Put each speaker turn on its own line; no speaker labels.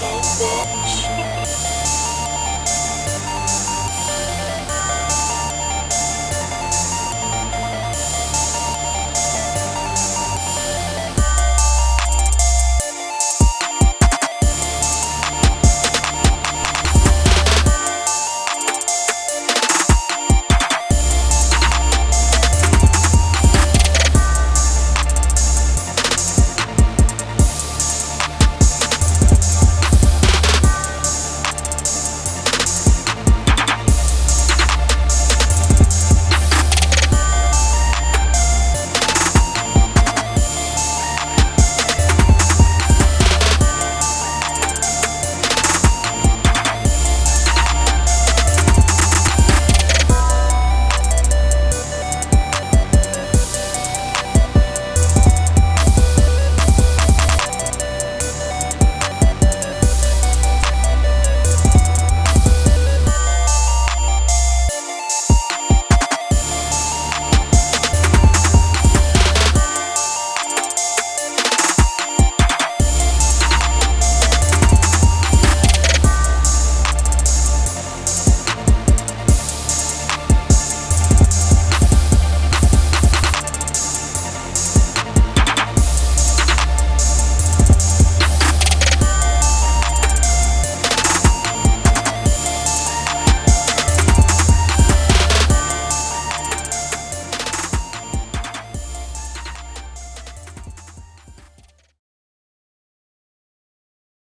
Get